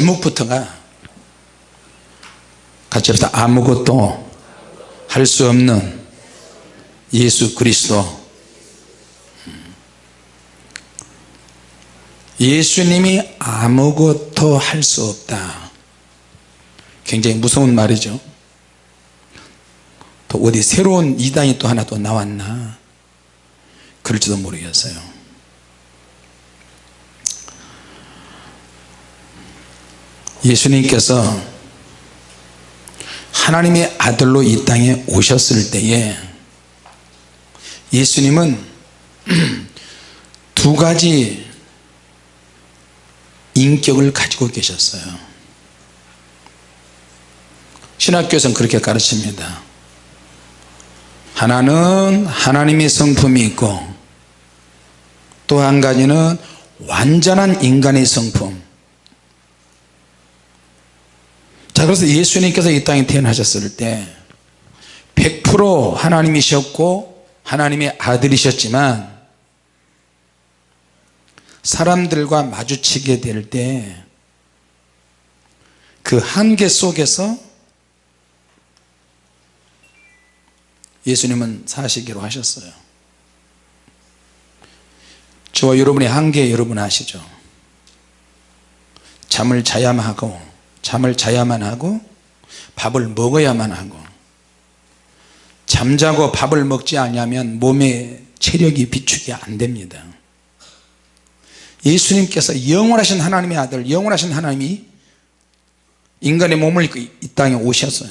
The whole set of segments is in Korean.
제목부터가 같이 합시다. 아무것도 할 수 없는 예수 그리스도. 예수님이 아무것도 할 수 없다. 굉장히 무서운 말이죠. 또 어디 새로운 이단이 또 하나 또 나왔나? 그럴지도 모르겠어요 예수님께서 하나님의 아들로 이 땅에 오셨을 때에 예수님은 두 가지 인격을 가지고 계셨어요. 신학교에서는 그렇게 가르칩니다. 하나는 하나님의 성품이 있고 또 한 가지는 완전한 인간의 성품 자 그래서 예수님께서 이 땅에 태어나셨을 때 100% 하나님이셨고 하나님의 아들이셨지만 사람들과 마주치게 될 때 그 한계 속에서 예수님은 사시기로 하셨어요. 저와 여러분의 한계 여러분 아시죠? 잠을 자야만 하고 잠을 자야만 하고 밥을 먹어야만 하고 잠자고 밥을 먹지 않으면 몸의 체력이 비축이 안 됩니다. 예수님께서 영원하신 하나님의 아들 영원하신 하나님이 인간의 몸을 입고 이 땅에 오셨어요.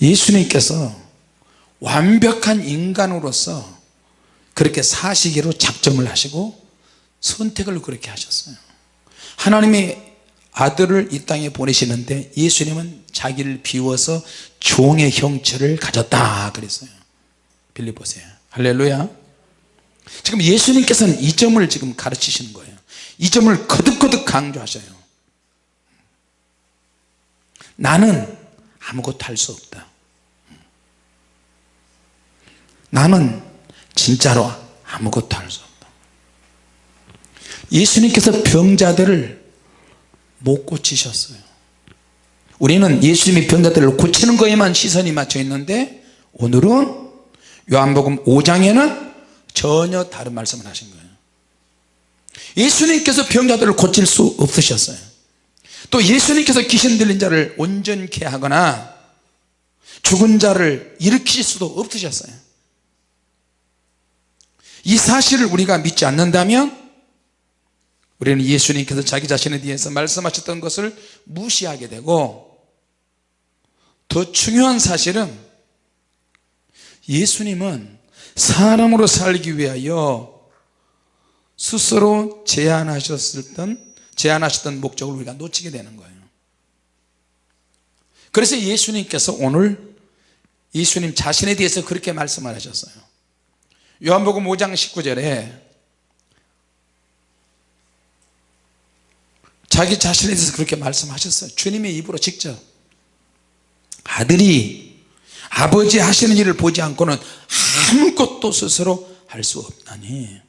예수님께서 완벽한 인간으로서 그렇게 사시기로 작정을 하시고 선택을 그렇게 하셨어요. 하나님의 아들을 이 땅에 보내시는데 예수님은 자기를 비워서 종의 형체를 가졌다 그랬어요. 빌립보세요 할렐루야. 지금 예수님께서는 이 점을 지금 가르치시는 거예요. 이 점을 거듭거듭 강조하셔요. 나는 아무것도 할 수 없다. 나는 진짜로 아무것도 할 수 없다. 예수님께서 병자들을 못 고치셨어요. 우리는 예수님이 병자들을 고치는 거에만 시선이 맞춰 있는데 오늘은 요한복음 5장에는 전혀 다른 말씀을 하신 거예요. 예수님께서 병자들을 고칠 수 없으셨어요. 또 예수님께서 귀신 들린 자를 온전케 하거나 죽은 자를 일으키실 수도 없으셨어요. 이 사실을 우리가 믿지 않는다면 우리는 예수님께서 자기 자신에 대해서 말씀하셨던 것을 무시하게 되고 더 중요한 사실은 예수님은 사람으로 살기 위하여 스스로 제안하셨던 제안하셨던 목적을 우리가 놓치게 되는 거예요. 그래서 예수님께서 오늘 예수님 자신에 대해서 그렇게 말씀을 하셨어요. 요한복음 5장 19절에 자기 자신에 대해서 그렇게 말씀하셨어요. 주님의 입으로 직접. 아들이 아버지 하시는 일을 보지 않고는 아무것도 스스로 할 수 없나니.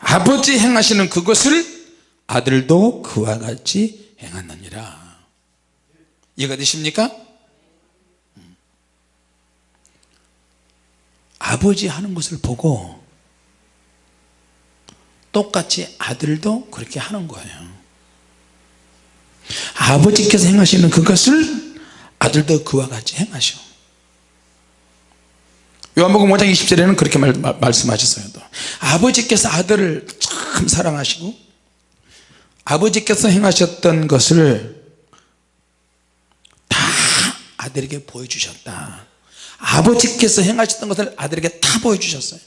아버지 행하시는 그것을 아들도 그와 같이 행하느니라. 이해가 되십니까? 아버지 하는 것을 보고 똑같이 아들도 그렇게 하는 거예요. 아버지께서 행하시는 그것을 아들도 그와 같이 행하셔. 요한복음 5장 20절에는 그렇게 말, 말 씀하셨어요. 또. 아버지께서 아들을 참 사랑하시고 아버지께서 행하셨던 것을 다 아들에게 보여주셨다. 아버지께서 행하셨던 것을 아들에게 다 보여주셨어요.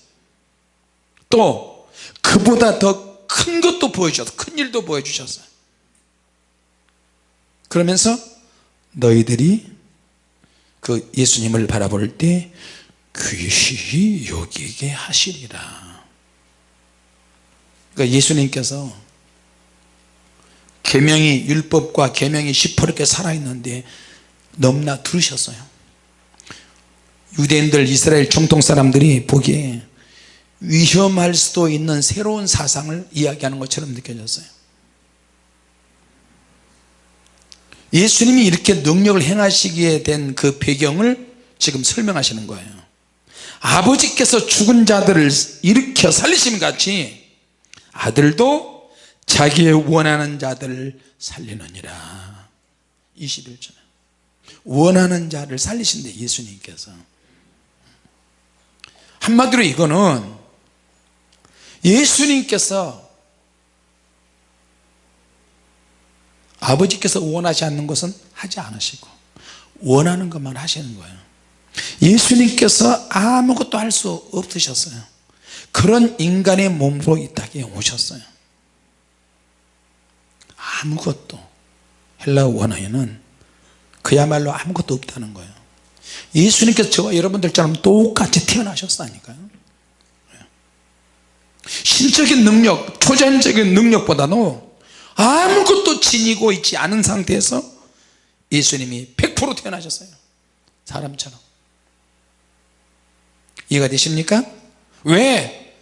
또 그보다 더 큰 것도 보여주셨어요 큰 일도 보여주셨어요 그러면서 너희들이 그 예수님을 바라볼 때 귀시 여기게 하시리라. 그러니까 예수님께서 계명이 율법과 계명이 시퍼렇게 살아있는데 넘나 들으셨어요. 유대인들 이스라엘 정통 사람들이 보기에 위험할 수도 있는 새로운 사상을 이야기하는 것처럼 느껴졌어요. 예수님이 이렇게 능력을 행하시기에 된 그 배경을 지금 설명하시는 거예요. 아버지께서 죽은 자들을 일으켜 살리심 같이 아들도 자기의 원하는 자들을 살리느니라. 21절. 원하는 자를 살리신대 예수님께서. 한마디로 이거는 예수님께서 아버지께서 원하지 않는 것은 하지 않으시고 원하는 것만 하시는 거예요. 예수님께서 아무것도 할 수 없으셨어요. 그런 인간의 몸으로 이 땅에 오셨어요. 아무것도 헬라 원어에는 그야말로 아무것도 없다는 거예요. 예수님께서 저와 여러분들처럼 똑같이 태어나셨다니까요 신적인 능력 초자연적인 능력보다도 아무것도 지니고 있지 않은 상태에서 예수님이 100% 태어나셨어요 사람처럼 이해가 되십니까? 왜?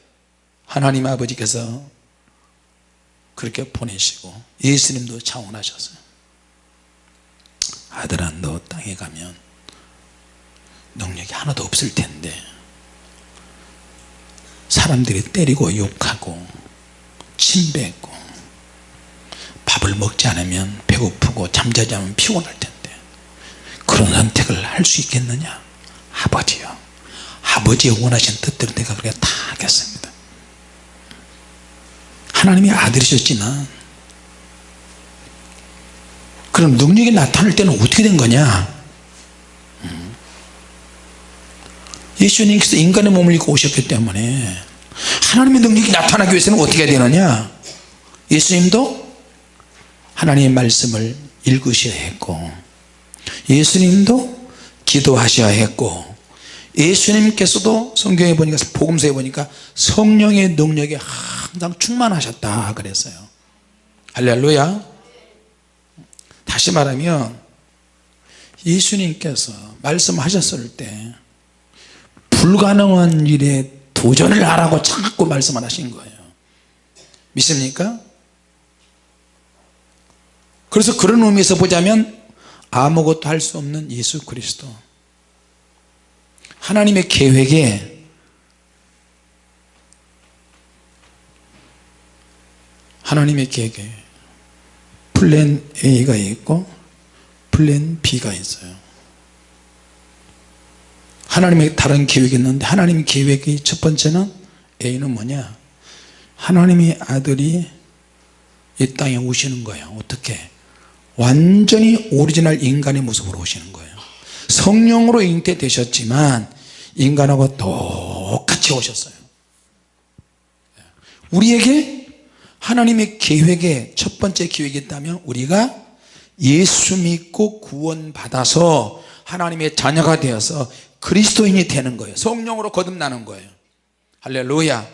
하나님 아버지께서 그렇게 보내시고 예수님도 차원하셨어요 아들아 너 땅에 가면 능력이 하나도 없을 텐데 사람들이 때리고 욕하고 침뱉고 밥을 먹지 않으면 배고프고 잠자지 않으면 피곤할 텐데 그런 선택을 할 수 있겠느냐? 아버지요. 아버지의 원하신 뜻대로 내가 그렇게 다 하겠습니다. 하나님이 아들이셨지만 그럼 능력이 나타날 때는 어떻게 된 거냐? 음. 예수님께서 인간의 몸을 입고 오셨기 때문에 하나님의 능력이 나타나기 위해서는 어떻게 되느냐? 예수님도 하나님의 말씀을 읽으셔야 했고 예수님도 기도하셔야 했고 예수님께서도 성경에 보니까 복음서에 보니까 성령의 능력에 항상 충만하셨다 그랬어요. 할렐루야. 다시 말하면 예수님께서 말씀하셨을 때 불가능한 일에 도전을 하라고 자꾸 말씀을 하신 거예요. 믿습니까? 그래서 그런 의미에서 보자면 아무것도 할 수 없는 예수 그리스도. 하나님의 계획에 하나님의 계획에 plan A가 있고 plan B가 있어요 하나님의 다른 계획이 있는데 하나님 계획이 첫 번째는 A는 뭐냐? 하나님의 아들이 이 땅에 오시는 거예요. 어떻게? 완전히 오리지널 인간의 모습으로 오시는 거예요. 성령으로 잉태되셨지만 인간하고 똑같이 오셨어요. 우리에게 하나님의 계획에 첫 번째 계획이 있다면 우리가 예수 믿고 구원 받아서 하나님의 자녀가 되어서 그리스도인이 되는 거예요. 성령으로 거듭나는 거예요. 할렐루야.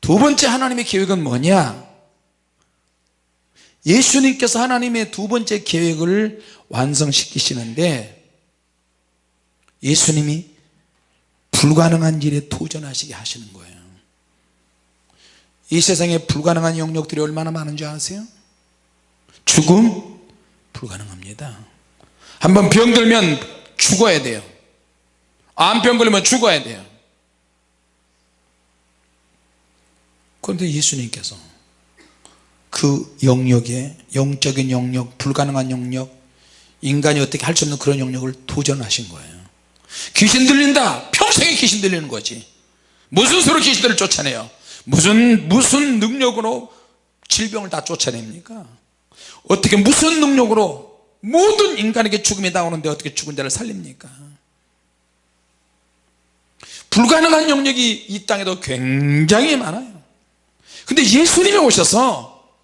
두 번째 하나님의 계획은 뭐냐? 예수님께서 하나님의 두 번째 계획을 완성시키시는데 예수님이 불가능한 일에 도전하시게 하시는 거예요. 이 세상에 불가능한 영역들이 얼마나 많은 줄 아세요? 죽음 불가능합니다. 한번 병들면 죽어야 돼요. 암병 걸리면 죽어야 돼요. 그런데 예수님께서 그 영역에 영적인 영역 불가능한 영역 인간이 어떻게 할 수 없는 그런 영역을 도전하신 거예요. 귀신 들린다. 평생에 귀신 들리는 거지. 무슨 수로 귀신들을 쫓아내요? 무슨 무슨 능력으로 질병을 다 쫓아냅니까? 어떻게 무슨 능력으로 모든 인간에게 죽음이 나오는데 어떻게 죽은 자를 살립니까? 불가능한 영역이 이 땅에도 굉장히 많아요. 근데 예수님이 오셔서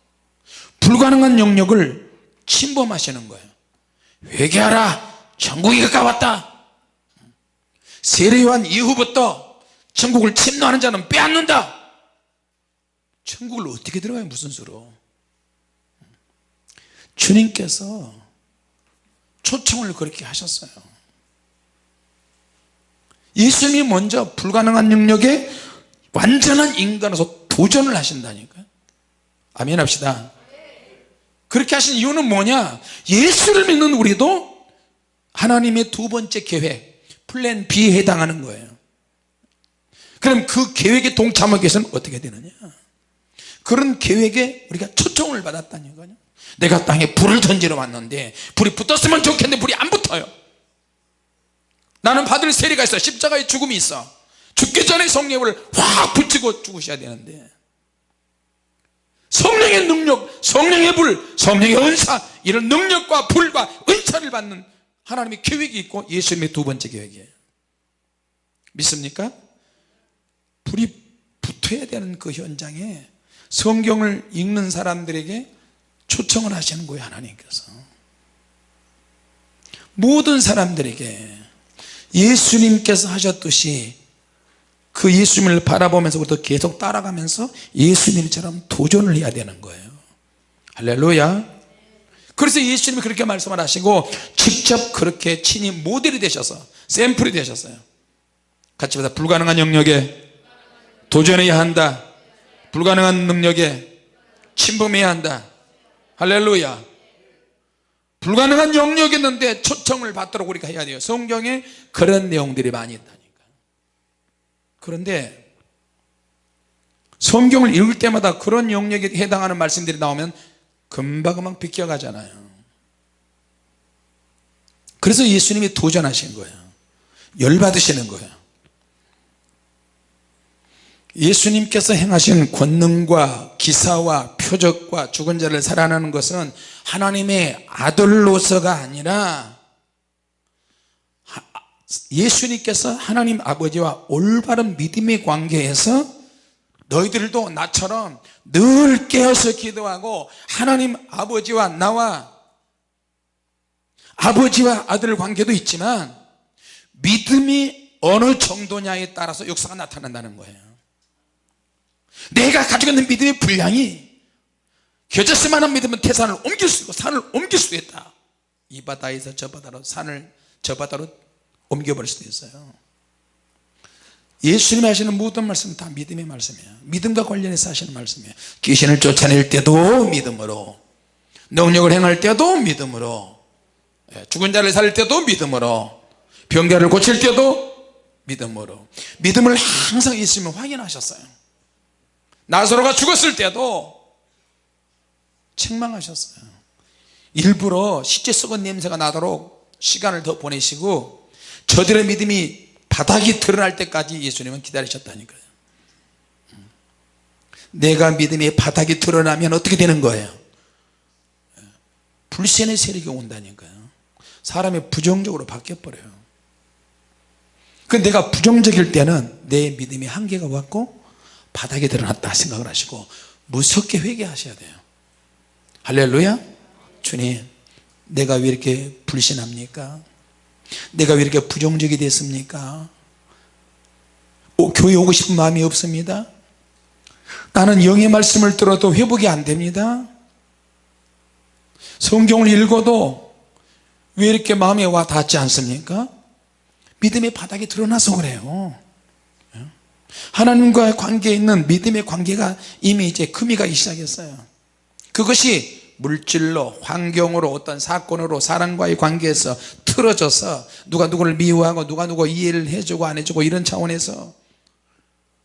불가능한 영역을 침범하시는 거예요. 회개하라. 천국이 가까웠다. 세례요한 이후부터 천국을 침노하는 자는 빼앗는다. 천국을 어떻게 들어가요? 무슨 수로? 주님께서 초청을 그렇게 하셨어요. 예수님이 먼저 불가능한 영역에 완전한 인간으로서 도전을 하신다니까요. 아멘 합시다. 그렇게 하신 이유는 뭐냐? 예수를 믿는 우리도 하나님의 두 번째 계획 플랜 B에 해당하는 거예요. 그럼 그 계획에 동참하기 위해서는 어떻게 되느냐? 그런 계획에 우리가 초청을 받았다는 거죠 내가 땅에 불을 던지러 왔는데 불이 붙었으면 좋겠는데 불이 안 붙어요. 나는 받을 세례가 있어. 십자가의 죽음이 있어. 죽기 전에 성령을 확 붙이고 죽으셔야 되는데. 성령의 능력 성령의 불 성령의 은사 이런 능력과 불과 은사를 받는 하나님의 계획이 있고 예수님의 두 번째 계획이에요. 믿습니까? 불이 붙어야 되는 그 현장에 성경을 읽는 사람들에게 초청을 하시는 거예요 하나님께서. 모든 사람들에게 예수님께서 하셨듯이 그 예수님을 바라보면서 부터 계속 따라가면서 예수님처럼 도전을 해야 되는 거예요. 할렐루야. 그래서 예수님이 그렇게 말씀을 하시고 직접 그렇게 친히 모델이 되셔서 샘플이 되셨어요. 같이 보자 불가능한 영역에 도전해야 한다. 불가능한 능력에 침범해야 한다 할렐루야. 불가능한 영역이었는데 초청을 받도록 우리가 해야 돼요. 성경에 그런 내용들이 많이 있다니까. 그런데 성경을 읽을 때마다 그런 영역에 해당하는 말씀들이 나오면 금방금방 비껴가잖아요. 그래서 예수님이 도전하신 거예요. 열받으시는 거예요. 예수님께서 행하신 권능과 기사와 표적과 죽은 자를 살아나는 것은 하나님의 아들로서가 아니라 예수님께서 하나님 아버지와 올바른 믿음의 관계에서 너희들도 나처럼 늘 깨어서 기도하고 하나님 아버지와 나와 아버지와 아들 관계도 있지만 믿음이 어느 정도냐에 따라서 역사가 나타난다는 거예요. 내가 가지고 있는 믿음의 분량이 겨자씨만한 믿으면 태산을 옮길 수 있고 산을 옮길 수 있다. 이 바다에서 저 바다로 산을 저 바다로 옮겨버릴 수도 있어요. 예수님이 하시는 모든 말씀은 다 믿음의 말씀이에요. 믿음과 관련해서 하시는 말씀이에요. 귀신을 쫓아낼 때도 믿음으로 능력을 행할 때도 믿음으로 예, 죽은 자를 살릴 때도 믿음으로 병자를 고칠 때도 믿음으로. 믿음을 항상 예수님은 확인하셨어요. 나사로가 죽었을 때도 책망하셨어요. 일부러 시체 썩은 냄새가 나도록 시간을 더 보내시고 저들의 믿음이 바닥이 드러날 때까지 예수님은 기다리셨다니까요. 내가 믿음의 바닥이 드러나면 어떻게 되는 거예요? 불신의 세력이 온다니까요. 사람이 부정적으로 바뀌어버려요. 그 내가 부정적일 때는 내 믿음의 한계가 왔고 바닥에 드러났다 생각을 하시고 무섭게 회개하셔야 돼요 할렐루야. 주님 내가 왜 이렇게 불신합니까? 내가 왜 이렇게 부정적이 됐습니까? 오, 교회 오고 싶은 마음이 없습니다. 나는 영의 말씀을 들어도 회복이 안 됩니다. 성경을 읽어도 왜 이렇게 마음에 와 닿지 않습니까? 믿음의 바닥이 드러나서 그래요. 하나님과의 관계에 있는 믿음의 관계가 이미 이제 금이 가기 시작했어요 그것이 물질로 환경으로 어떤 사건으로 사람과의 관계에서 틀어져서 누가 누구를 미워하고 누가 누구 이해를 해주고 안 해주고 이런 차원에서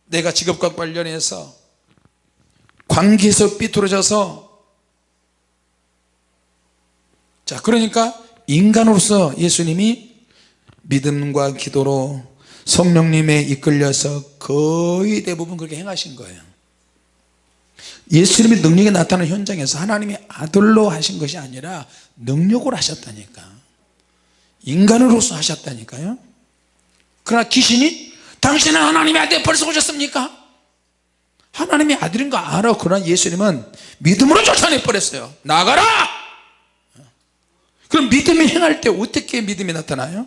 내가 직업과 관련해서 관계에서 삐뚤어져서 자 그러니까 인간으로서 예수님이 믿음과 기도로 성령님에 이끌려서 거의 대부분 그렇게 행하신 거예요 예수님의 능력이 나타나는 현장에서 하나님의 아들로 하신 것이 아니라 능력으로 하셨다니까. 인간으로서 하셨다니까요. 그러나 귀신이 당신은 하나님의 아들 벌써 오셨습니까? 하나님의 아들인 거 알아? 그러나 예수님은 믿음으로 쫓아내 버렸어요. 나가라! 그럼 믿음이 행할 때 어떻게 믿음이 나타나요?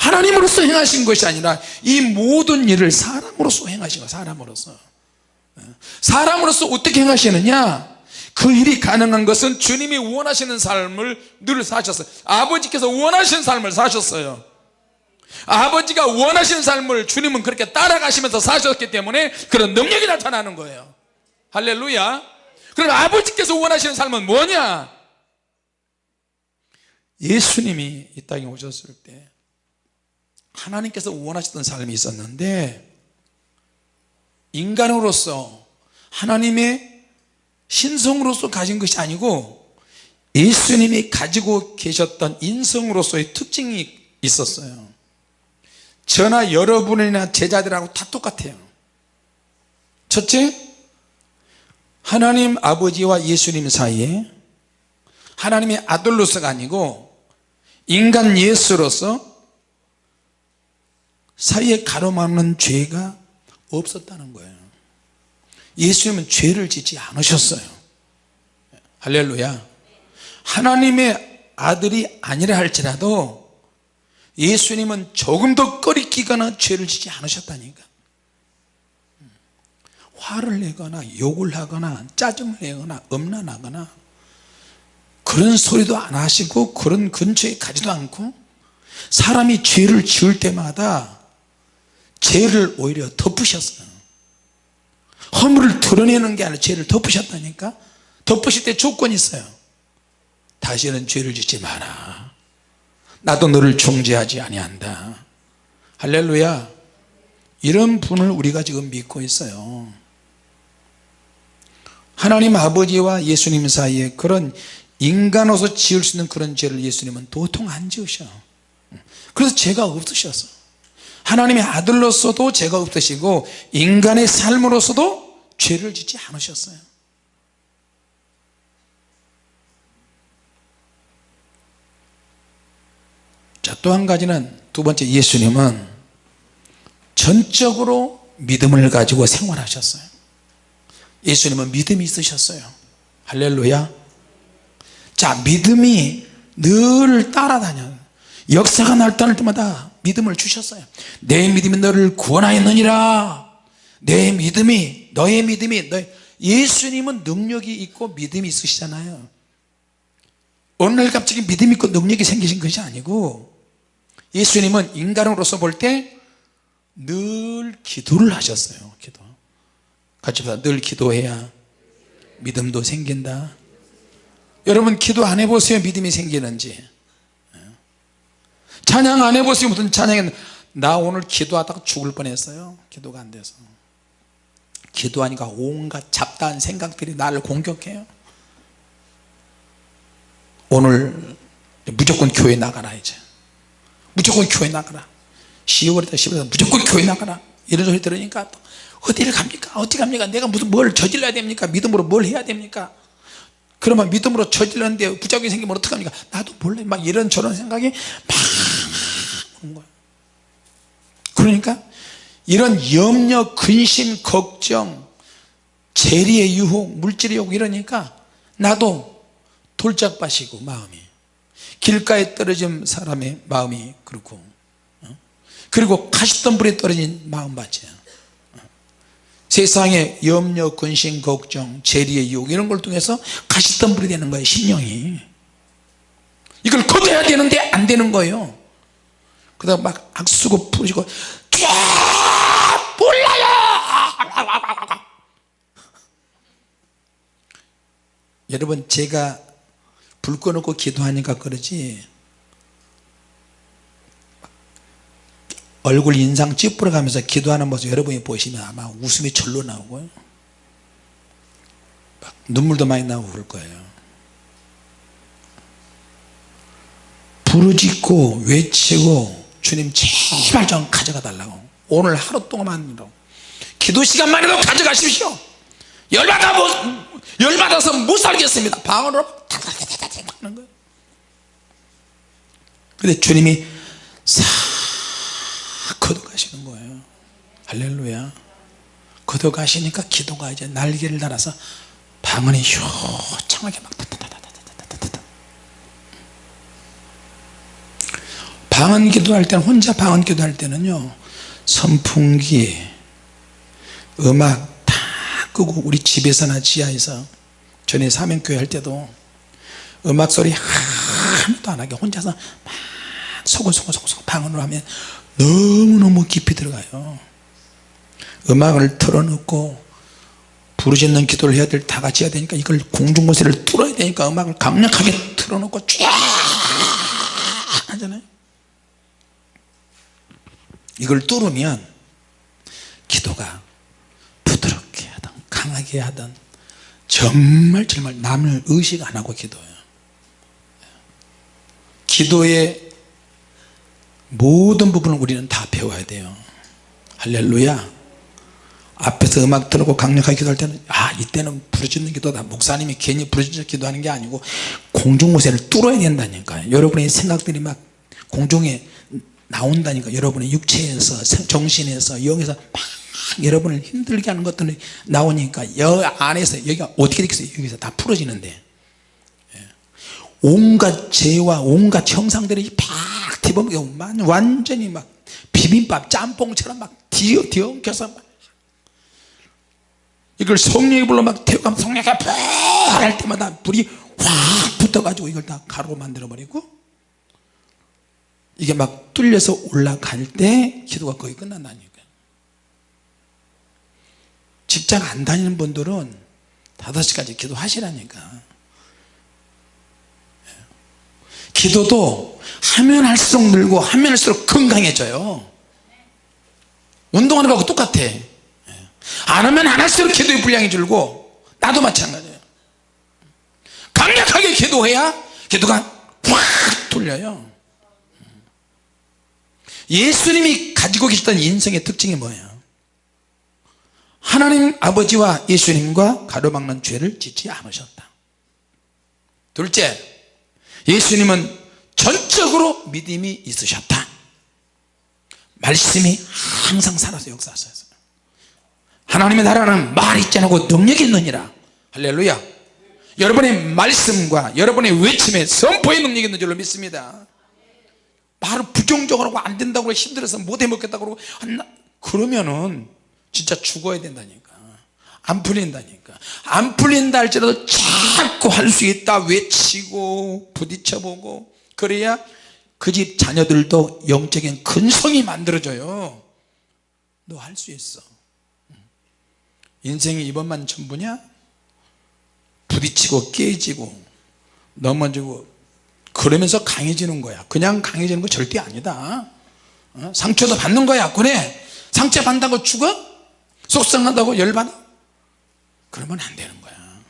하나님으로서 행하신 것이 아니라 이 모든 일을 사람으로서 행하신 거예요 사람으로서. 사람으로서 어떻게 행하시느냐? 그 일이 가능한 것은 주님이 원하시는 삶을 늘 사셨어요. 아버지께서 원하시는 삶을 사셨어요. 아버지가 원하시는 삶을 주님은 그렇게 따라가시면서 사셨기 때문에 그런 능력이 나타나는 거예요. 할렐루야. 그럼 아버지께서 원하시는 삶은 뭐냐? 예수님이 이 땅에 오셨을 때 하나님께서 원하셨던 삶이 있었는데 인간으로서 하나님의 신성으로서 가진 것이 아니고 예수님이 가지고 계셨던 인성으로서의 특징이 있었어요. 저나 여러분이나 제자들하고 다 똑같아요. 첫째 하나님 아버지와 예수님 사이에 하나님의 아들로서가 아니고 인간 예수로서 사이에 가로막는 죄가 없었다는 거예요. 예수님은 죄를 짓지 않으셨어요. 할렐루야. 하나님의 아들이 아니라 할지라도 예수님은 조금 더 꺼리끼거나 죄를 짓지 않으셨다니까. 화를 내거나 욕을 하거나 짜증을 내거나 엄란하거나 그런 소리도 안 하시고 그런 근처에 가지도 않고 사람이 죄를 지을 때마다 죄를 오히려 덮으셨어요. 허물을 드러내는 게 아니라 죄를 덮으셨다니까? 덮으실 때 조건이 있어요. 다시는 죄를 짓지 마라. 나도 너를 정죄하지 아니한다. 할렐루야. 이런 분을 우리가 지금 믿고 있어요. 하나님 아버지와 예수님 사이에 그런 인간으로서 지을 수 있는 그런 죄를 예수님은 도통 안 지으셔. 그래서 죄가 없으셨어 하나님의 아들로서도 죄가 없으시고 인간의 삶으로서도 죄를 짓지 않으셨어요. 자또 한 가지는 두 번째 예수님은 전적으로 믿음을 가지고 생활하셨어요. 예수님은 믿음이 있으셨어요. 할렐루야. 자 믿음이 늘 따라다녀 역사가 나타날 때마다 믿음을 주셨어요. 내 믿음이 너를 구원하였느니라. 내 믿음이 너의 믿음이 너 예수님은 능력이 있고 믿음이 있으시잖아요. 어느 날 갑자기 믿음이 있고 능력이 생기신 것이 아니고 예수님은 인간으로서 볼 때 늘 기도를 하셨어요. 기도. 같이 보자 늘 기도해야 믿음도 생긴다. 여러분 기도 안 해보세요. 믿음이 생기는지 찬양 안 해보세요 무슨 찬양이 나 오늘 기도하다가 죽을 뻔했어요. 기도가 안 돼서. 기도하니까 온갖 잡다한 생각들이 나를 공격해요. 오늘 무조건 교회 나가라 이제. 무조건 교회 나가라. 10월이다 10월이다 무조건 교회 나가라. 이런 소리 들으니까 어디를 갑니까? 어디 갑니까? 내가 무슨 뭘 저질러야 됩니까? 믿음으로 뭘 해야 됩니까 그러면 믿음으로 저질렀는데 부작용이 생기면 어떡합니까? 나도 몰래 막 이런 저런 생각이 막 오는 거예요. 그러니까 이런 염려 근심 걱정 재리의 유혹 물질의 유혹 이러니까 나도 돌짝밭이고 마음이 길가에 떨어진 사람의 마음이 그렇고 어? 그리고 가시덤불에 떨어진 마음밭이야 세상에 염려 근심 걱정 재리의 유혹 이런 걸 통해서 가시덤불이 되는 거예요 신령이. 이걸 거둬야 되는데 안 되는 거예요. 그러다 막 악수고 부르시고 몰라요! 여러분 제가 불 꺼놓고 기도하니까 그러지 얼굴 인상 찌푸려 가면서 기도하는 모습 여러분이 보시면 아마 웃음이 절로 나오고요. 막 눈물도 많이 나오고 그럴 거예요. 부르짖고 외치고 주님 제발 좀 가져가 달라고. 오늘 하루 동안만이라도 기도 시간만이라도 가져가십시오. 열받아 못, 열받아서 못 살겠습니다. 방언으로 하는 거예요. 근데 주님이 싹 걷어가시는 거예요. 할렐루야. 걷어가시니까 기도가 이제 날개를 달아서 방언이 효창하게 막 방언 기도할 때는 혼자 방언 기도할 때는요 선풍기 음악 다 끄고 우리 집에서나 지하에서 전에 사명교회 할 때도 음악 소리 하나도 안 하게 혼자서 막 소곤소곤소곤 방언으로 하면 너무너무 깊이 들어가요. 음악을 틀어놓고 부르짖는 기도를 해야 될 다 같이 해야 되니까 이걸 공중고세를 뚫어야 되니까 음악을 강력하게 틀어놓고 쫙 하잖아요. 이걸 뚫으면 기도가 부드럽게 하든 강하게 하든 정말 정말 남을 의식 안 하고 기도해요. 기도의 모든 부분을 우리는 다 배워야 돼요. 할렐루야. 앞에서 음악 틀고 강력하게 기도할 때는 아 이때는 부르짖는 기도다. 목사님이 괜히 부르짖어 기도하는 게 아니고 공중무세를 뚫어야 된다니까요. 여러분의 생각들이 막 공중에 나온다니까. 여러분의 육체에서 정신에서 영에서 막 여러분을 힘들게 하는 것들이 나오니까 여 안에서 여기가 어떻게 되겠어요? 여기서 다 풀어지는데. 예. 온갖 죄와 온갖 형상들이 팍 뒤범겨 완전히 막 비빔밥 짬뽕처럼 막 뒤어 뒤엉켜서 막 이걸 성령이 불러 막 태우면 성령이 펄할 때마다 불이 확 붙어가지고 이걸 다 가루로 만들어 버리고 이게 막 뚫려서 올라갈 때 기도가 거의 끝난다니까 직장 안 다니는 분들은 5시까지 기도하시라니까 기도도 하면 할수록 늘고 하면 할수록 건강해져요. 운동하는 거하고 똑같아. 안 하면 안 할수록 기도의 분량이 줄고 나도 마찬가지예요. 강력하게 기도해야 기도가 확 돌려요. 예수님이 가지고 계셨던 인생의 특징이 뭐예요? 하나님 아버지와 예수님과 가로막는 죄를 짓지 않으셨다. 둘째 예수님은 전적으로 믿음이 있으셨다. 말씀이 항상 살아서 역사하셨어요 하나님의 나라는 말 있지 않고 능력이 있느니라. 할렐루야. 여러분의 말씀과 여러분의 외침에 선포의 능력이 있는 줄로 믿습니다. 말을 부정적으로 안 된다고 힘들어서 못 해먹겠다고 그러면은 진짜 죽어야 된다니까 안 풀린다니까. 안 풀린다 할지라도 자꾸 할 수 있다 외치고 부딪혀보고 그래야 그 집 자녀들도 영적인 근성이 만들어져요. 너 할 수 있어. 인생이 이번만 전부냐? 부딪히고 깨지고 넘어지고 그러면서 강해지는 거야. 그냥 강해지는 거 절대 아니다. 어? 상처도 받는 거야 그래 상처 받는다고 죽어? 속상하다고 열받아? 그러면 안 되는 거야.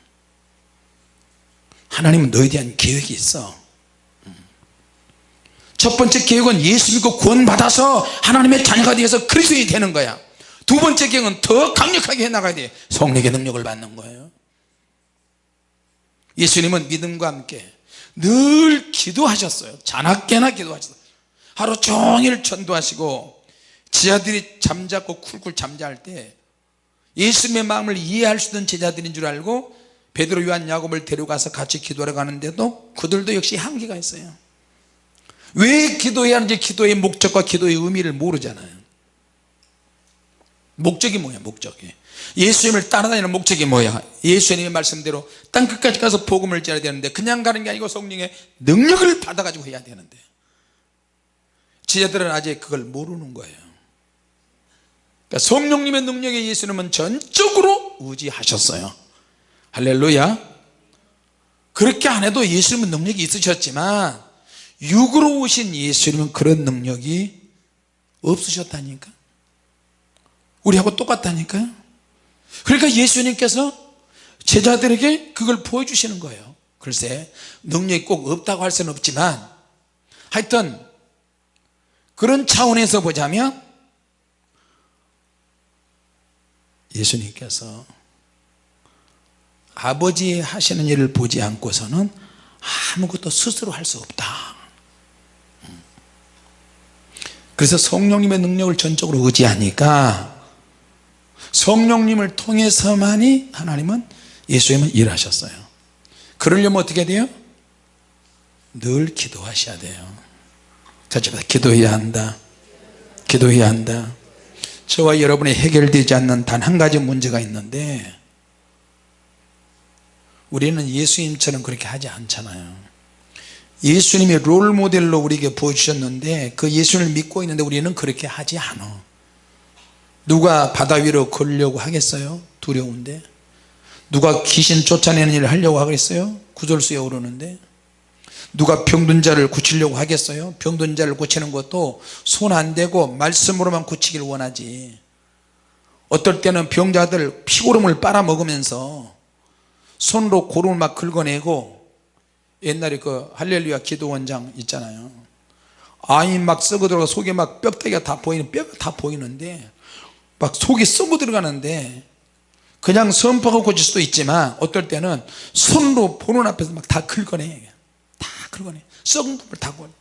하나님은 너에 대한 계획이 있어. 음. 첫 번째 계획은 예수 믿고 구원 받아서 하나님의 자녀가 되어서 그리스도인이 되는 거야. 두 번째 계획은 더 강력하게 해나가야 돼. 성령의 능력을 받는 거예요. 예수님은 믿음과 함께 늘 기도하셨어요. 자나깨나 기도하셨어요. 하루 종일 전도하시고 지하들이 잠자고 쿨쿨 잠잘 때 예수님의 마음을 이해할 수 있는 제자들인 줄 알고 베드로 요한 야곱을 데려가서 같이 기도하러 가는데도 그들도 역시 한계가 있어요. 왜 기도해야 하는지 기도의 목적과 기도의 의미를 모르잖아요. 목적이 뭐야 목적이? 예수님을 따라다니는 목적이 뭐야? 예수님의 말씀대로 땅끝까지 가서 복음을 전해야 되는데 그냥 가는 게 아니고 성령의 능력을 받아 가지고 해야 되는데. 지자들은 아직 그걸 모르는 거예요 그러니까 성령님의 능력에 예수님은 전적으로 의지하셨어요. 할렐루야. 그렇게 안 해도 예수님은 능력이 있으셨지만 육으로 오신 예수님은 그런 능력이 없으셨다니까? 우리하고 똑같다니까요 그러니까 예수님께서 제자들에게 그걸 보여주시는 거예요. 글쎄 능력이 꼭 없다고 할 수는 없지만 하여튼 그런 차원에서 보자면 예수님께서 아버지 하시는 일을 보지 않고서는 아무것도 스스로 할 수 없다. 그래서 성령님의 능력을 전적으로 의지하니까 성령님을 통해서만이 하나님은 예수님은 일하셨어요. 그러려면 어떻게 돼요? 늘 기도하셔야 돼요. 같이 기도해야 한다. 기도해야 한다 저와 여러분이 해결되지 않는 단 한 가지 문제가 있는데 우리는 예수님처럼 그렇게 하지 않잖아요. 예수님이 롤모델로 우리에게 보여주셨는데 그 예수님을 믿고 있는데 우리는 그렇게 하지 않아. 누가 바다 위로 걸려고 하겠어요? 두려운데. 누가 귀신 쫓아내는 일을 하려고 하겠어요? 구절수에 오르는데 누가 병든 자를 고치려고 하겠어요? 병든 자를 고치는 것도 손 안 대고 말씀으로만 고치길 원하지. 어떨 때는 병자들 피고름을 빨아먹으면서 손으로 고름을 막 긁어내고 옛날에 그 할렐루야 기도원장 있잖아요. 아이 막 썩어 들어가 속에 막 뼈다귀가 다 보이는 뼈가 다 보이는데 막 속이 썩어 들어가는데 그냥 선포하고 고칠 수도 있지만 어떨 때는 손으로 보는 앞에서 막 다 긁어내. 다 긁어내 썩은 부분을 다 긁어내.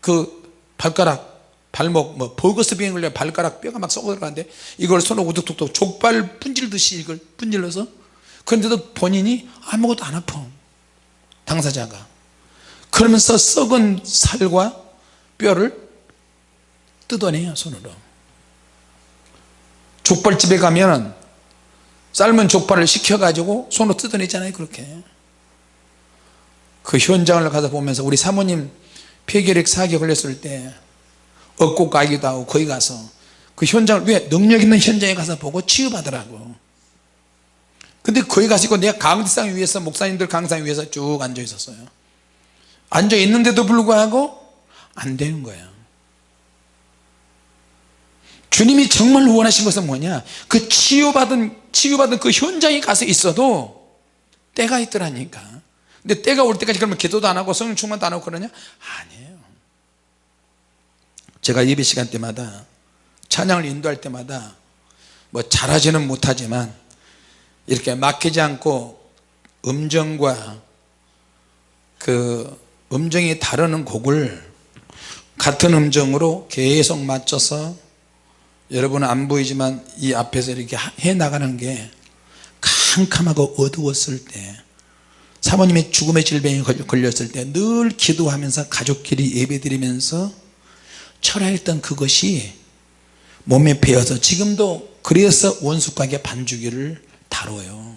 그 발가락 발목 뭐 버거스 병에 걸려 발가락 뼈가 막 썩어 들어가는데 이걸 손으로 우뚝뚝뚝 족발 분질듯이 이걸 분질러서 그런데도 본인이 아무것도 안 아파. 당사자가. 그러면서 썩은 살과 뼈를 뜯어내요 손으로. 족발집에 가면 삶은 족발을 시켜가지고 손으로 뜯어내잖아요 그렇게 그 현장을 가서 보면서 우리 사모님 폐결핵 사기 걸렸을 때 얻고 가기도 하고 거기 가서 그 현장을 왜 능력 있는 현장에 가서 보고 치유받으라고. 근데 거기 가시고 내가 강대상 위에서 목사님들 강상 위에서 쭉 앉아 있었어요. 앉아 있는데도 불구하고 안 되는 거예요 주님이 정말 원하신 것은 뭐냐? 그 치유받은 치유받은 그 현장에 가서 있어도 때가 있더라니까 근데 때가 올 때까지 그러면 기도도 안 하고 성령 충만도 안 하고 그러냐? 아니에요. 제가 예배 시간 때마다 찬양을 인도할 때마다 뭐 잘하지는 못하지만 이렇게 막히지 않고 음정과 그 음정이 다르는 곡을 같은 음정으로 계속 맞춰서 여러분은 안 보이지만 이 앞에서 이렇게 해 나가는 게 캄캄하고 어두웠을 때 사모님의 죽음의 질병이 걸렸을 때 늘 기도하면서 가족끼리 예배 드리면서 철회했던 그것이 몸에 배어서 지금도 그래서 원수과의 반주기를 다뤄요.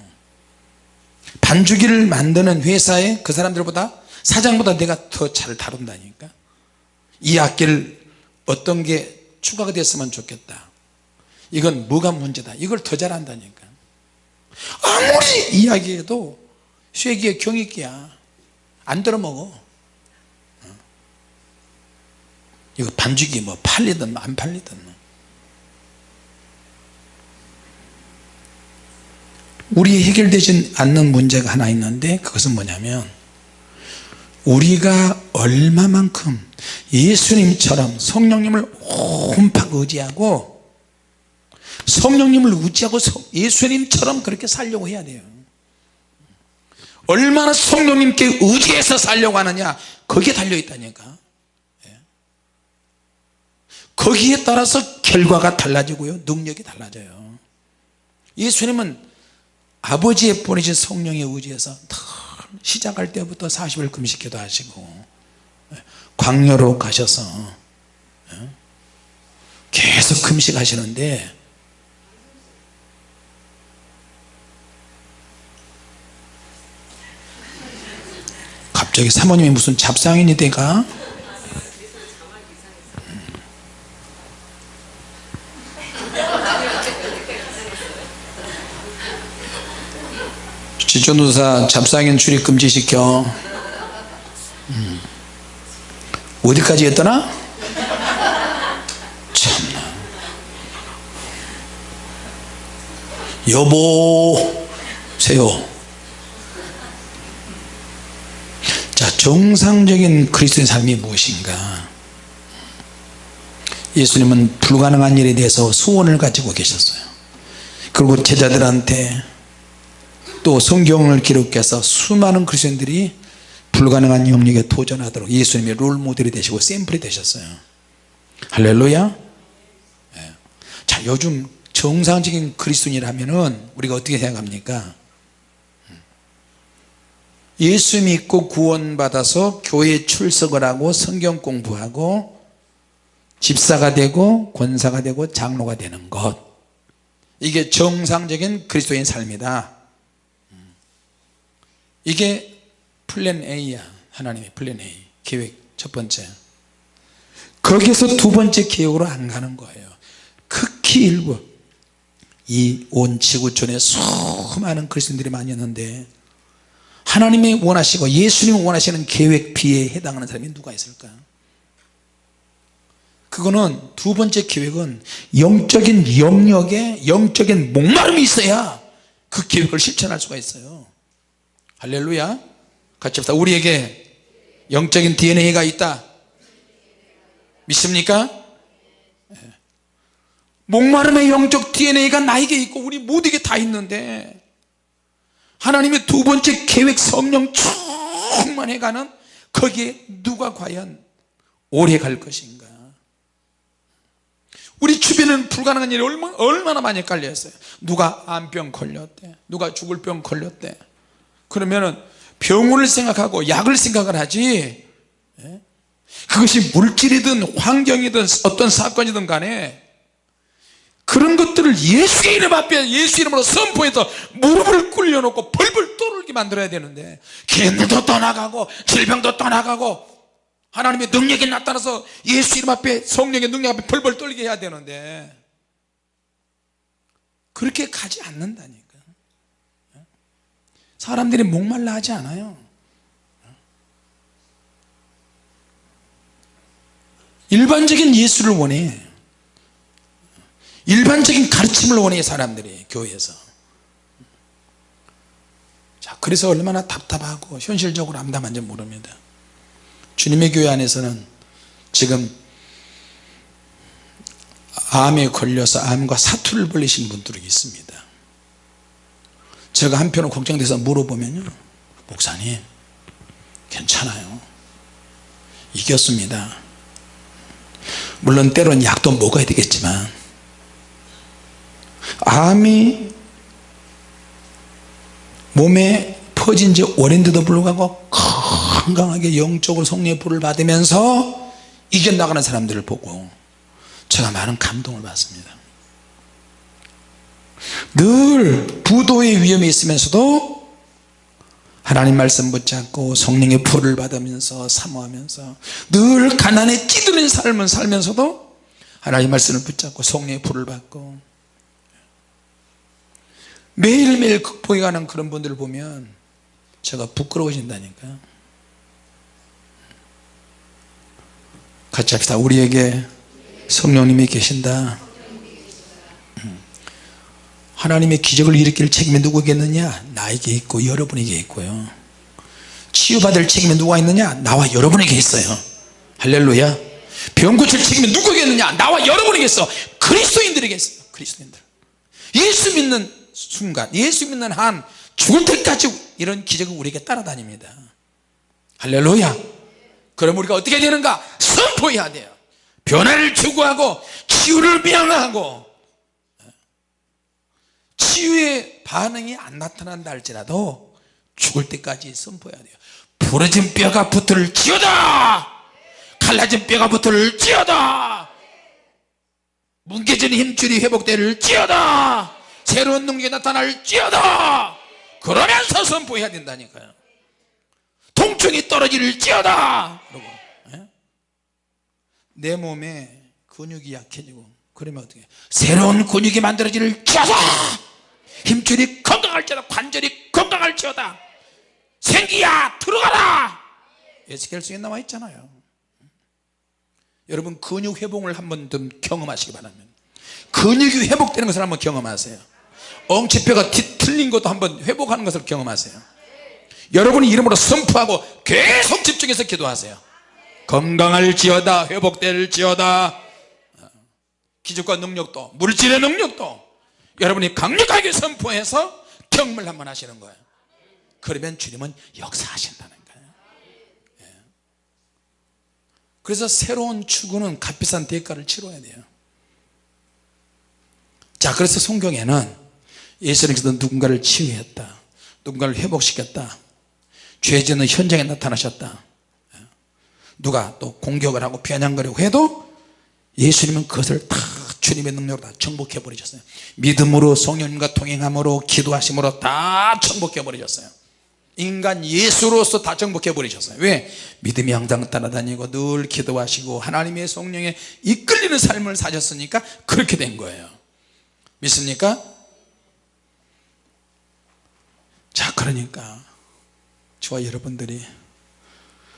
반주기를 만드는 회사에 그 사람들보다 사장보다 내가 더 잘 다룬다니까. 이 악기를 어떤 게 추가가 됐으면 좋겠다. 이건 뭐가 문제다. 이걸 더 잘한다니까. 아무리 이야기해도 쇠기의 경익기야. 안 들어먹어. 어. 이거 반죽이 뭐 팔리든 안 팔리든. 우리 해결되지 않는 문제가 하나 있는데 그것은 뭐냐면 우리가 얼마만큼 예수님처럼 성령님을 홈팍 의지하고 성령님을 의지하고 예수님처럼 그렇게 살려고 해야 돼요 얼마나 성령님께 의지해서 살려고 하느냐 거기에 달려있다니까. 예. 거기에 따라서 결과가 달라지고요. 능력이 달라져요. 예수님은 아버지의 보내신 성령에 의지해서 시작할 때부터 40일 금식기도 하시고 광야로 가셔서 계속 금식하시는데 갑자기 사모님이 무슨 잡상인이 돼가 지존도사 잡상인 출입 금지시켜 음. 어디까지 했더나? 참나 여보세요 자 정상적인 그리스도의 삶이 무엇인가? 예수님은 불가능한 일에 대해서 소원을 가지고 계셨어요. 그리고 제자들한테 또 성경을 기록해서 수많은 그리스도인들이 불가능한 영역에 도전하도록 예수님의 롤모델이 되시고 샘플이 되셨어요. 할렐루야. 네. 자 요즘 정상적인 그리스도인이라면 우리가 어떻게 생각합니까 예수 믿고 구원받아서 교회 출석을 하고 성경 공부하고 집사가 되고 권사가 되고 장로가 되는 것. 이게 정상적인 그리스도인 삶이다. 이게 plan A야 하나님의 plan A. 계획 첫 번째. 거기서 두 번째 계획으로 안 가는 거예요. 극히 일부. 이 온 지구촌에 수많은 그리스도인들이 많이 있는데 하나님이 원하시고 예수님이 원하시는 계획 B에 해당하는 사람이 누가 있을까요? 그거는 두 번째 계획은 영적인 영역에 영적인 목마름이 있어야 그 계획을 실천할 수가 있어요. 할렐루야. 같이 합시다 우리에게 영적인 DNA가 있다. 믿습니까? 예. 목마름의 영적 DNA가 나에게 있고 우리 모두에게 다 있는데 하나님의 두 번째 계획 성령 충만해가는 거기에 누가 과연 오래 갈 것인가? 우리 주변에는 불가능한 일이 얼마나, 얼마나 많이 깔려있어요. 누가 암병 걸렸대? 누가 죽을 병 걸렸대? 그러면은 병원을 생각하고 약을 생각을 하지. 예? 그것이 물질이든 환경이든 어떤 사건이든 간에 그런 것들을 예수의 이름 앞에 예수 이름으로 선포해서 무릎을 꿇려놓고 벌벌 떠르게 만들어야 되는데 괴물도 떠나가고 질병도 떠나가고 하나님의 능력이 나타나서 예수 이름 앞에 성령의 능력 앞에 벌벌 떨게 해야 되는데 그렇게 가지 않는다니까. 사람들이 목말라 하지 않아요. 일반적인 예수를 원해 일반적인 가르침을 원해 사람들이 교회에서. 자 그래서 얼마나 답답하고 현실적으로 암담한지 모릅니다. 주님의 교회 안에서는 지금 암에 걸려서 암과 사투를 벌리신 분들이 있습니다. 제가 한편으로 걱정돼서 물어보면요. 목사님 괜찮아요. 이겼습니다. 물론 때론 약도 먹어야 되겠지만 암이 몸에 퍼진 지 오랜데도 불구하고 건강하게 영적으로 성령의 불을 받으면서 이겨나가는 사람들을 보고 제가 많은 감동을 받습니다. 늘 부도의 위험에 있으면서도 하나님 말씀 붙잡고 성령의 불을 받으면서 사모하면서 늘 가난에 찌드는 삶을 살면서도 하나님 말씀을 붙잡고 성령의 불을 받고 매일매일 극복해 가는 그런 분들을 보면 제가 부끄러워진다니까요 같이 합시다. 우리에게 성령님이 계신다. 하나님의 기적을 일으킬 책임이 누구겠느냐? 나에게 있고 여러분에게 있고요. 치유받을 책임이 누가 있느냐? 나와 여러분에게 있어요. 할렐루야. 병 고칠 책임이 누구겠느냐? 나와 여러분에게 있어. 그리스도인들에게 있어요 그리스도인들. 예수 믿는 순간. 예수 믿는 한 죽을 때까지 이런 기적은 우리에게 따라다닙니다. 할렐루야. 그럼 우리가 어떻게 되는가? 선포해야 돼요. 변화를 추구하고 치유를 명하고. 치유의 반응이 안 나타난다 할지라도 죽을 때까지 선포해야 돼요. 부러진 뼈가 붙을 지어다! 갈라진 뼈가 붙을 지어다! 뭉개진 힘줄이 회복될 지어다 새로운 능력이 나타날 지어다. 그러면서 선포해야 된다니까요. 통증이 떨어질 지어다. 예? 내 몸에 근육이 약해지고 그러면 어떻게 새로운 근육이 만들어질 지어다. 힘줄이 건강할지어다. 관절이 건강할지어다. 생기야 들어가라. 에스겔서에 나와 있잖아요. 여러분 근육 회복을 한번 좀 경험하시기 바랍니다 근육이 회복되는 것을 한번 경험하세요 엉치뼈가 틀린 것도 한번 회복하는 것을 경험하세요. 여러분이 이름으로 선포하고 계속 집중해서 기도하세요. 건강할지어다 회복될지어다. 기적과 능력도 물질의 능력도 여러분이 강력하게 선포해서 경험을 한번 하시는 거예요. 그러면 주님은 역사하신다는 거예요. 예. 그래서 새로운 추구는 값비싼 대가를 치러야 돼요. 자 그래서 성경에는 예수님께서 누군가를 치유했다 누군가를 회복시켰다 죄지는 현장에 나타나셨다 예. 누가 또 공격을 하고 변형거리고 해도 예수님은 그것을 다 주님의 능력으로 다 정복해 버리셨어요 믿음으로 성령님과 동행함으로 기도하심으로 다 정복해 버리셨어요 인간 예수로서 다 정복해 버리셨어요 왜? 믿음이 항상 따라다니고 늘 기도하시고 하나님의 성령에 이끌리는 삶을 사셨으니까 그렇게 된 거예요 믿습니까? 그러니까 저와 여러분들이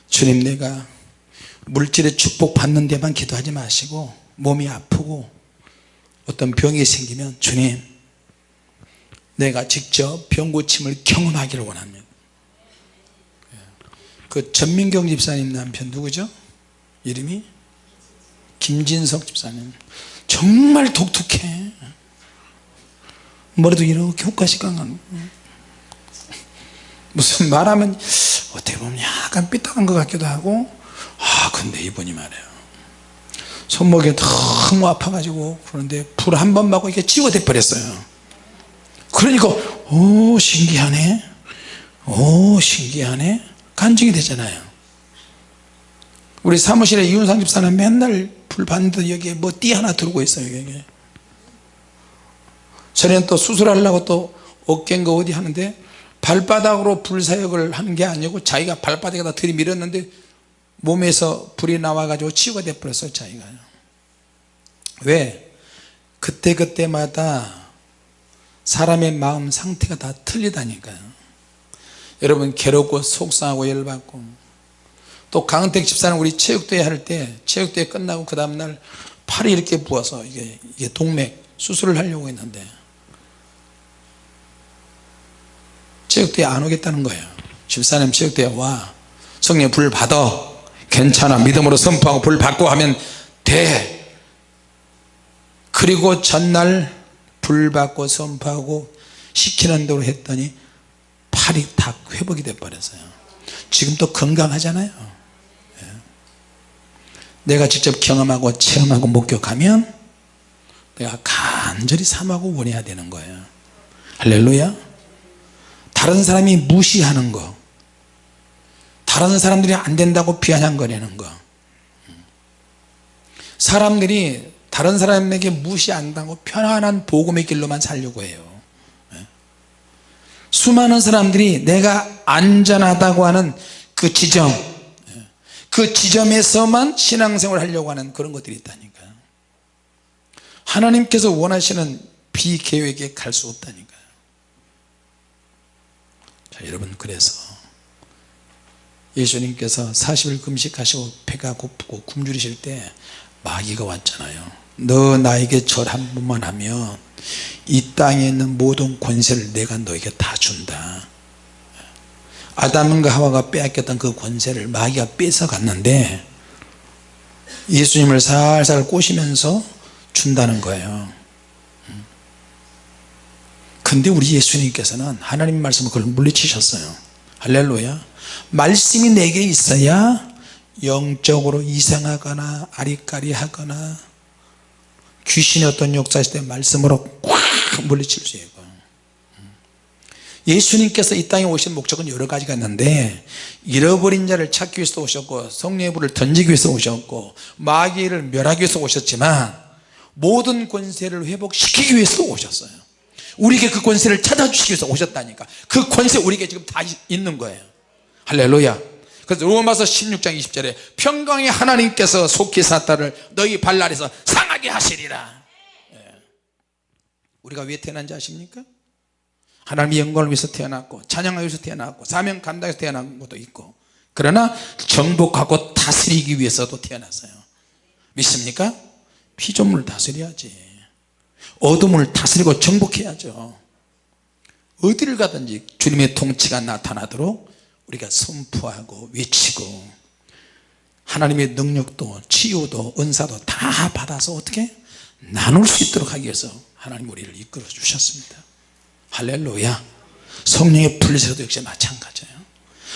주님 내가 물질의 축복 받는 데만 기도하지 마시고 몸이 아프고 어떤 병이 생기면 주님 내가 직접 병 고침을 경험하기를 원합니다 그 전민경 집사님 남편 누구죠? 이름이? 김진석 집사님 정말 독특해 머리도 이렇게 훅가시 강한 무슨 말하면 어떻게 보면 약간 삐딱한 것 같기도 하고. 아 근데 이분이 말이에요. 손목이 너무 아파가지고 그런데 불 한 번 맞고 이게 치워대 버렸어요. 그러니까 오 신기하네. 오 신기하네. 간증이 되잖아요. 우리 사무실에 이윤상 집사는 맨날 불 받는데 여기에 뭐 띠 하나 들고 있어요 여기 전에는 또 수술하려고 또 어깨인가 어디 하는데 발바닥으로 불사역을 하는 게 아니고 자기가 발바닥에다 들이밀었는데 몸에서 불이 나와 가지고 치유가 돼버렸어요 자기가. 왜? 그때그때마다 사람의 마음 상태가 다 틀리다니까요. 여러분 괴롭고 속상하고 열받고. 또 강은택 집사는 우리 체육대회 할 때 체육대회 끝나고 그 다음날 팔이 이렇게 부어서 이게, 이게 동맥 수술을 하려고 했는데 체육대회 안 오겠다는 거예요. 집사님 체육대회 와. 성령 불 받아. 괜찮아. 믿음으로 선포하고 불 받고 하면 돼. 그리고 전날 불 받고 선포하고 시키는 대로 했더니 팔이 다 회복이 돼 버렸어요. 지금 또 건강하잖아요. 예. 내가 직접 경험하고 체험하고 목격하면 내가 간절히 삼하고 원해야 되는 거예요. 할렐루야 다른 사람이 무시하는 거 다른 사람들이 안 된다고 비아냥거리는 거 사람들이 다른 사람에게 무시 안 당하고 편안한 복음의 길로만 살려고 해요 예. 수많은 사람들이 내가 안전하다고 하는 그 지점 예. 그 지점에서만 신앙생활을 하려고 하는 그런 것들이 있다니까요 하나님께서 원하시는 비계획에 갈 수 없다니까요 자 여러분 그래서 예수님께서 40일 금식하시고 배가 고프고 굶주리실 때 마귀가 왔잖아요. 너 나에게 절 한 번만 하면 이 땅에 있는 모든 권세를 내가 너에게 다 준다. 아담과 하와가 빼앗겼던 그 권세를 마귀가 뺏어 갔는데 예수님을 살살 꼬시면서 준다는 거예요 근데 우리 예수님께서는 하나님 말씀을 그걸 물리치셨어요. 할렐루야. 말씀이 내게 있어야 영적으로 이상하거나 아리까리하거나 귀신의 어떤 역사일 때 말씀으로 꽉 물리칠 수 있고. 예수님께서 이 땅에 오신 목적은 여러 가지가 있는데 잃어버린 자를 찾기 위해서 오셨고 성령의 불을 던지기 위해서 오셨고 마귀를 멸하기 위해서 오셨지만 모든 권세를 회복시키기 위해서 오셨어요 우리에게 그 권세를 찾아주시기 위해서 오셨다니까 그 권세 우리에게 지금 다 있는 거예요 할렐루야 그래서 로마서 16장 20절에 평강의 하나님께서 속히 사탄을 너희 발날에서 상하게 하시리라 예. 우리가 왜 태어난지 아십니까? 하나님의 영광을 위해서 태어났고 찬양하기 위해서 태어났고 사명 감당해서 태어난 것도 있고 그러나 정복하고 다스리기 위해서도 태어났어요 믿습니까? 피조물을 다스려야지 어둠을 다스리고 정복해야죠. 어디를 가든지 주님의 통치가 나타나도록 우리가 선포하고 외치고 하나님의 능력도 치유도 은사도 다 받아서 어떻게 나눌 수 있도록 하기 위해서 하나님 우리를 이끌어 주셨습니다. 할렐루야. 성령의 불에서도 역시 마찬가지예요.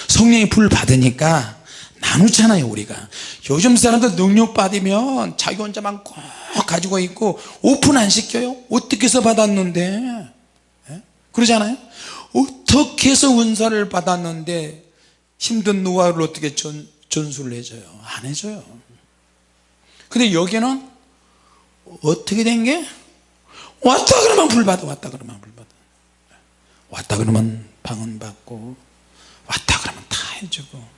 성령의 불 받으니까 나누잖아요 우리가. 요즘 사람들 능력 받으면 자기 혼자만 꼭 가지고 있고 오픈 안 시켜요? 어떻게 해서 받았는데? 예? 그러잖아요. 어떻게 해서 은사를 받았는데 힘든 노하우를 어떻게 전, 전수를 해줘요? 안 해줘요. 근데 여기는 어떻게 된 게? 왔다 그러면 불 받아 왔다 그러면 불 받아. 왔다 그러면 방언 받고 왔다 그러면 다 해주고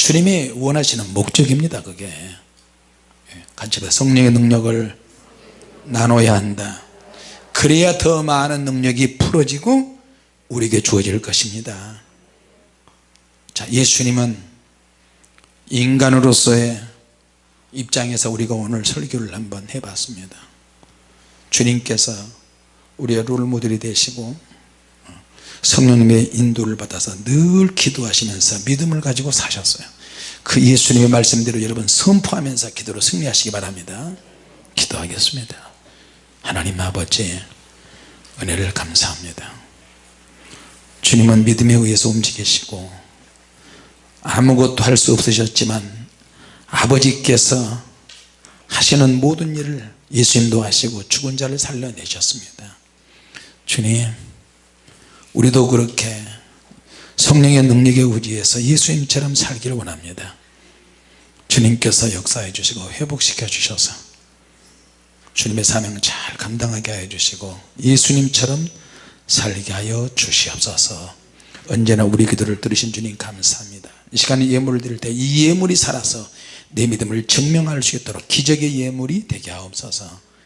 주님이 원하시는 목적입니다 그게. 예, 같이 성령의 능력을 나눠야 한다. 그래야 더 많은 능력이 풀어지고 우리에게 주어질 것입니다. 자 예수님은 인간으로서의 입장에서 우리가 오늘 설교를 한번 해봤습니다. 주님께서 우리의 롤 모델이 되시고 성령님의 인도를 받아서 늘 기도하시면서 믿음을 가지고 사셨어요. 그 예수님의 말씀대로 여러분 선포하면서 기도로 승리하시기 바랍니다. 기도하겠습니다. 하나님 아버지 은혜를 감사합니다. 주님은 믿음에 의해서 움직이시고 아무것도 할 수 없으셨지만 아버지께서 하시는 모든 일을 예수님도 하시고 죽은 자를 살려내셨습니다. 주님 우리도 그렇게 성령의 능력에 의지해서 예수님처럼 살기를 원합니다. 주님께서 역사해 주시고 회복시켜 주셔서 주님의 사명을 잘 감당하게 하여 주시고 예수님처럼 살게 하여 주시옵소서. 언제나 우리 기도를 들으신 주님 감사합니다. 이 시간에 예물을 드릴 때 이 예물이 살아서 내 믿음을 증명할 수 있도록 기적의 예물이 되게 하옵소서